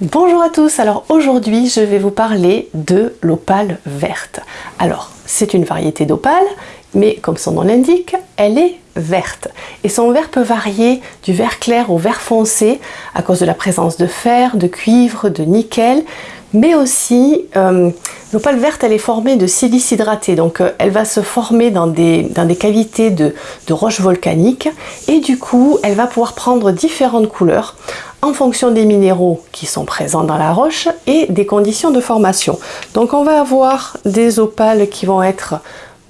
Bonjour à tous, alors aujourd'hui je vais vous parler de l'opale verte. Alors c'est une variété d'opale, mais comme son nom l'indique, elle est verte. Et son vert peut varier du vert clair au vert foncé à cause de la présence de fer, de cuivre, de nickel, mais aussi euh, l'opale verte elle est formée de silice hydraté donc euh, elle va se former dans des, dans des cavités de, de roches volcaniques et du coup elle va pouvoir prendre différentes couleurs en fonction des minéraux qui sont présents dans la roche et des conditions de formation. Donc on va avoir des opales qui vont être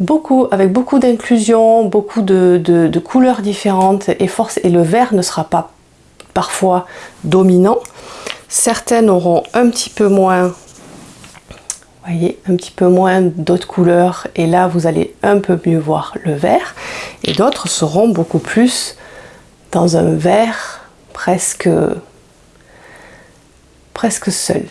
beaucoup, avec beaucoup d'inclusion, beaucoup de, de, couleurs différentes et, force, et le vert ne sera pas parfois dominant. Certaines auront un petit peu moins un petit peu moins d'autres couleurs et là vous allez un peu mieux voir le vert et d'autres seront beaucoup plus dans un vert presque, presque seul.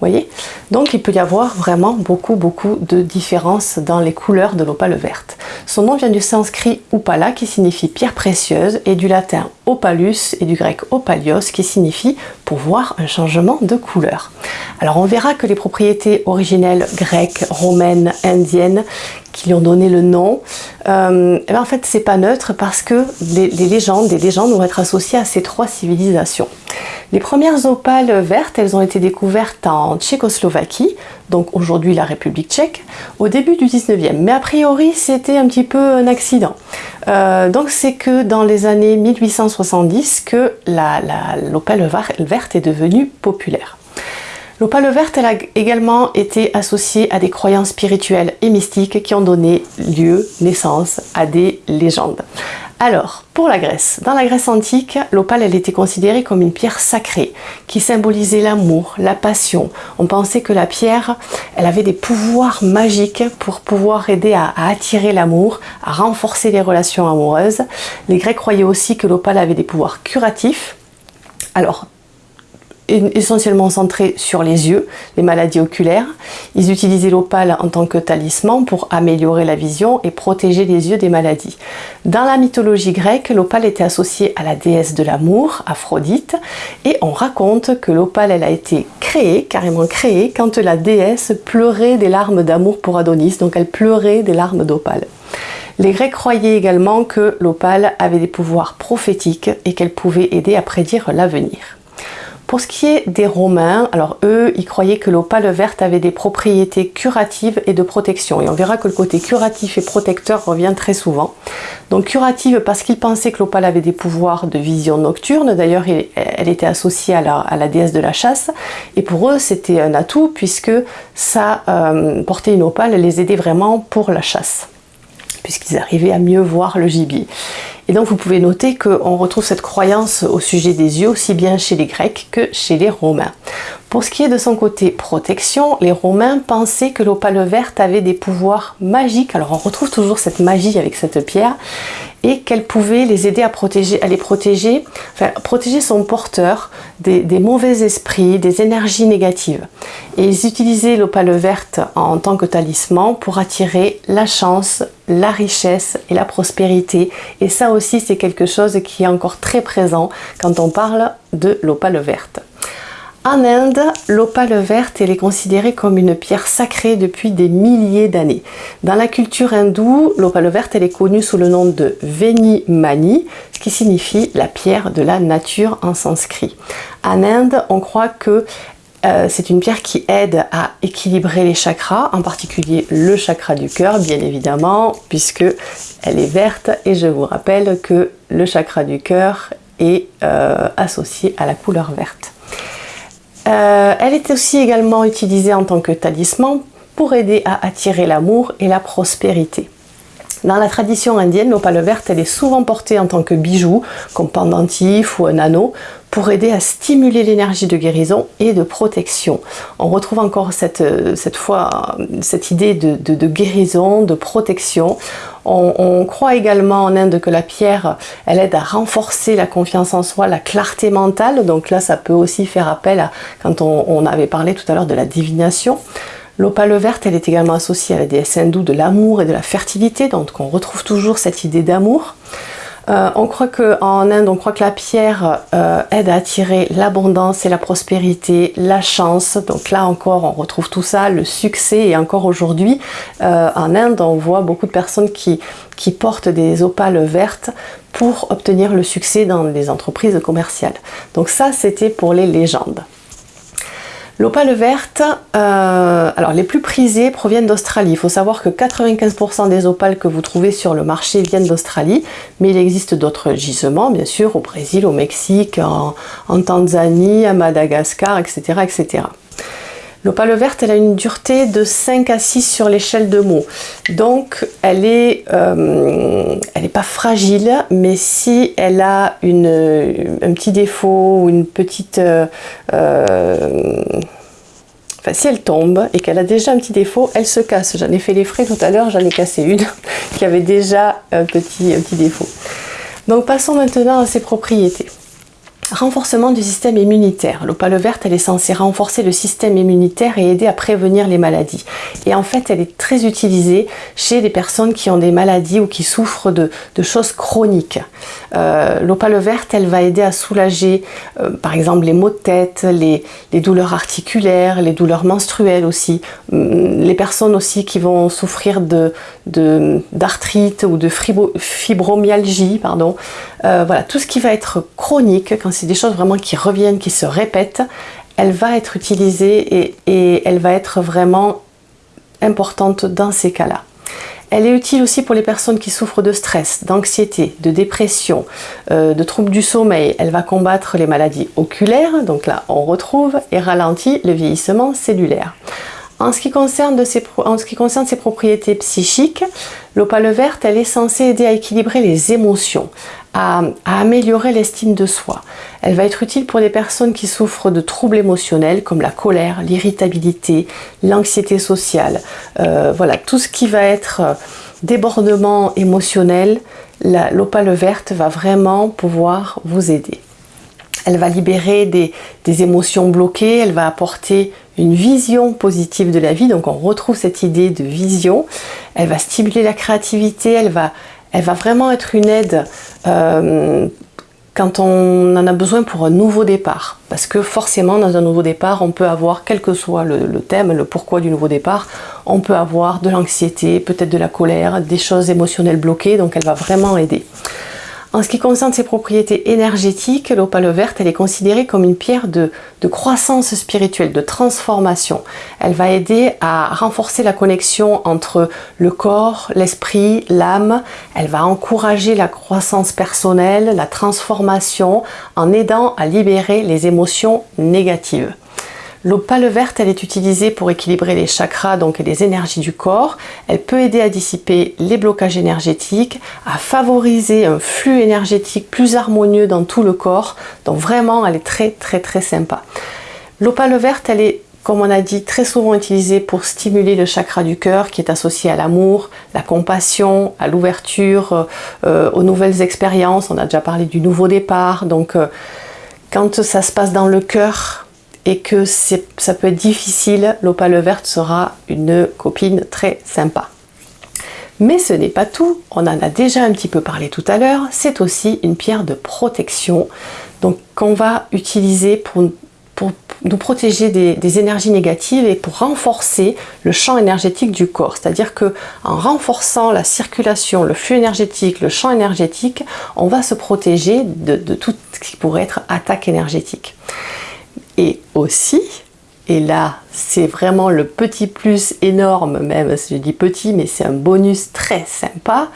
Voyez Donc il peut y avoir vraiment beaucoup beaucoup de différences dans les couleurs de l'opale verte. Son nom vient du sanskrit upala qui signifie pierre précieuse et du latin opalus et du grec opalios qui signifie voir un changement de couleur. Alors on verra que les propriétés originelles grecques, romaines, indiennes qui lui ont donné le nom, euh, eh ben, en fait c'est pas neutre parce que les, légendes, les légendes vont être associées à ces trois civilisations. Les premières opales vertes, elles ont été découvertes en Tchécoslovaquie, donc aujourd'hui la République tchèque, au début du 19e. Mais a priori c'était un petit peu un accident. Euh, donc c'est que dans les années 1870 que l'opale verte est devenue populaire. L'opale verte elle a également été associée à des croyances spirituelles et mystiques qui ont donné lieu, naissance à des légendes. Alors, pour la Grèce, dans la Grèce antique, l'opale était considérée comme une pierre sacrée qui symbolisait l'amour, la passion. On pensait que la pierre, elle avait des pouvoirs magiques pour pouvoir aider à, à attirer l'amour, à renforcer les relations amoureuses. Les Grecs croyaient aussi que l'opale avait des pouvoirs curatifs. Alors, essentiellement centré sur les yeux, les maladies oculaires. Ils utilisaient l'opale en tant que talisman pour améliorer la vision et protéger les yeux des maladies. Dans la mythologie grecque, l'opale était associée à la déesse de l'amour, Aphrodite, et on raconte que l'opale a été créée, carrément créée, quand la déesse pleurait des larmes d'amour pour Adonis, donc elle pleurait des larmes d'opale. Les Grecs croyaient également que l'opale avait des pouvoirs prophétiques et qu'elle pouvait aider à prédire l'avenir. Pour ce qui est des Romains, alors eux, ils croyaient que l'opale verte avait des propriétés curatives et de protection. Et on verra que le côté curatif et protecteur revient très souvent. Donc curative parce qu'ils pensaient que l'opale avait des pouvoirs de vision nocturne. D'ailleurs, elle était associée à la, déesse de la chasse. Et pour eux, c'était un atout puisque ça, euh, porter une opale les aidait vraiment pour la chasse puisqu'ils arrivaient à mieux voir le gibier. Et donc vous pouvez noter qu'on retrouve cette croyance au sujet des yeux aussi bien chez les Grecs que chez les Romains. Pour ce qui est de son côté protection, les Romains pensaient que l'opale verte avait des pouvoirs magiques. Alors on retrouve toujours cette magie avec cette pierre et qu'elle pouvait les aider à protéger, à les protéger, enfin protéger son porteur des, mauvais esprits, des énergies négatives. Et ils utilisaient l'opale verte en tant que talisman pour attirer la chance, la richesse et la prospérité. Et ça aussi, c'est quelque chose qui est encore très présent quand on parle de l'opale verte. En Inde, l'opale verte est considérée comme une pierre sacrée depuis des milliers d'années. Dans la culture hindoue, l'opale verte est connue sous le nom de Veni Mani, ce qui signifie la pierre de la nature en sanskrit. En Inde, on croit que euh, c'est une pierre qui aide à équilibrer les chakras, en particulier le chakra du cœur, bien évidemment, puisque elle est verte et je vous rappelle que le chakra du cœur est euh, associé à la couleur verte. Euh, elle est aussi également utilisée en tant que talisman pour aider à attirer l'amour et la prospérité. Dans la tradition indienne, l'opale verte elle est souvent portée en tant que bijou, comme pendentif ou un anneau, pour aider à stimuler l'énergie de guérison et de protection. On retrouve encore cette, cette fois cette idée de, guérison, de protection. On, croit également en Inde que la pierre, elle aide à renforcer la confiance en soi, la clarté mentale. Donc là, ça peut aussi faire appel à, quand on, on avait parlé tout à l'heure de la divination. L'opale verte, elle est également associée à la déesse hindoue de l'amour et de la fertilité, donc on retrouve toujours cette idée d'amour. Euh, on croit qu'en Inde, on croit que la pierre euh, aide à attirer l'abondance et la prospérité, la chance. Donc là encore, on retrouve tout ça, le succès. Et encore aujourd'hui, euh, en Inde, on voit beaucoup de personnes qui, qui portent des opales vertes pour obtenir le succès dans les entreprises commerciales. Donc ça, c'était pour les légendes. L'opale verte, euh, alors les plus prisées proviennent d'Australie. Il faut savoir que 95% des opales que vous trouvez sur le marché viennent d'Australie, mais il existe d'autres gisements, bien sûr, au Brésil, au Mexique, en, Tanzanie, à Madagascar, etc. etc. L'opale verte, elle a une dureté de 5 à 6 sur l'échelle de mots. Donc, elle est, euh, elle n'est pas fragile, mais si elle a un petit défaut ou une petite... Euh, Enfin, si elle tombe et qu'elle a déjà un petit défaut, elle se casse. J'en ai fait les frais tout à l'heure, j'en ai cassé une qui avait déjà un petit, un petit défaut. Donc passons maintenant à ses propriétés. Renforcement du système immunitaire. L'opale verte, elle est censée renforcer le système immunitaire et aider à prévenir les maladies. Et en fait, elle est très utilisée chez des personnes qui ont des maladies ou qui souffrent de, choses chroniques. Euh, l'opale verte, elle va aider à soulager, euh, par exemple, les maux de tête, les, douleurs articulaires, les douleurs menstruelles aussi. Hum, les personnes aussi qui vont souffrir d'arthrite de, ou de fibromyalgie, pardon. Euh, voilà, tout ce qui va être chronique, quand c'est des choses vraiment qui reviennent, qui se répètent, elle va être utilisée et, elle va être vraiment importante dans ces cas-là. Elle est utile aussi pour les personnes qui souffrent de stress, d'anxiété, de dépression, euh, de troubles du sommeil. Elle va combattre les maladies oculaires, donc là on retrouve, et ralentit le vieillissement cellulaire. En ce, qui concerne ses, en ce qui concerne ses propriétés psychiques, l'opale verte, elle est censée aider à équilibrer les émotions à, améliorer l'estime de soi. Elle va être utile pour les personnes qui souffrent de troubles émotionnels comme la colère, l'irritabilité, l'anxiété sociale. Euh, voilà, tout ce qui va être euh, débordement émotionnel, l'opale verte va vraiment pouvoir vous aider. Elle va libérer des, des, émotions bloquées, elle va apporter une vision positive de la vie, donc on retrouve cette idée de vision. Elle va stimuler la créativité, elle va, elle va vraiment être une aide euh, quand on en a besoin pour un nouveau départ. Parce que forcément, dans un nouveau départ, on peut avoir, quel que soit le, le thème, le pourquoi du nouveau départ, on peut avoir de l'anxiété, peut-être de la colère, des choses émotionnelles bloquées, donc elle va vraiment aider. En ce qui concerne ses propriétés énergétiques, l'opale verte, elle est considérée comme une pierre de, croissance spirituelle, de transformation. Elle va aider à renforcer la connexion entre le corps, l'esprit, l'âme. Elle va encourager la croissance personnelle, la transformation, en aidant à libérer les émotions négatives. L'opale verte, elle est utilisée pour équilibrer les chakras, donc les énergies du corps. Elle peut aider à dissiper les blocages énergétiques, à favoriser un flux énergétique plus harmonieux dans tout le corps. Donc vraiment, elle est très très très sympa. L'opale verte, elle est comme on a dit, très souvent utilisée pour stimuler le chakra du cœur qui est associé à l'amour, la compassion, à l'ouverture, euh, aux nouvelles expériences. On a déjà parlé du nouveau départ. Donc, euh, quand ça se passe dans le cœur, et que ça peut être difficile, l'opale verte sera une copine très sympa. Mais ce n'est pas tout, on en a déjà un petit peu parlé tout à l'heure, c'est aussi une pierre de protection donc qu'on va utiliser pour, nous protéger des, énergies négatives et pour renforcer le champ énergétique du corps. C'est-à-dire que en renforçant la circulation, le flux énergétique, le champ énergétique, on va se protéger de, de tout ce qui pourrait être attaque énergétique. Et aussi, et là c'est vraiment le petit plus énorme, même si je dis petit, mais c'est un bonus très sympa,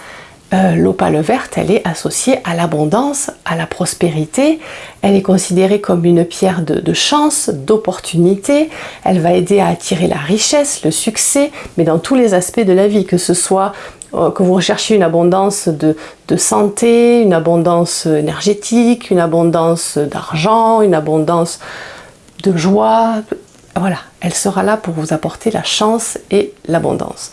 euh, l'opale verte, elle est associée à l'abondance, à la prospérité. Elle est considérée comme une pierre de, chance, d'opportunité. Elle va aider à attirer la richesse, le succès, mais dans tous les aspects de la vie, que ce soit euh, que vous recherchiez une abondance de, santé, une abondance énergétique, une abondance d'argent, une abondance de joie. Voilà, elle sera là pour vous apporter la chance et l'abondance.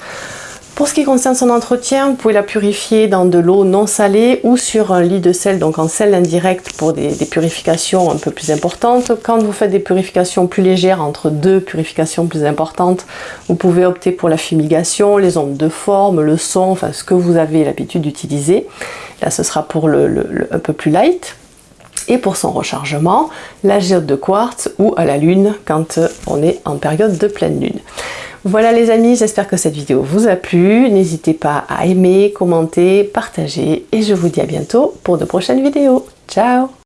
Pour ce qui concerne son entretien, vous pouvez la purifier dans de l'eau non salée ou sur un lit de sel, donc en sel indirect pour des, purifications un peu plus importantes. Quand vous faites des purifications plus légères, entre deux purifications plus importantes, vous pouvez opter pour la fumigation, les ondes de forme, le son, enfin ce que vous avez l'habitude d'utiliser. Là, ce sera pour le, un peu plus light. Et pour son rechargement, la géode de quartz ou à la lune quand on est en période de pleine lune. Voilà les amis, j'espère que cette vidéo vous a plu. N'hésitez pas à aimer, commenter, partager et je vous dis à bientôt pour de prochaines vidéos. Ciao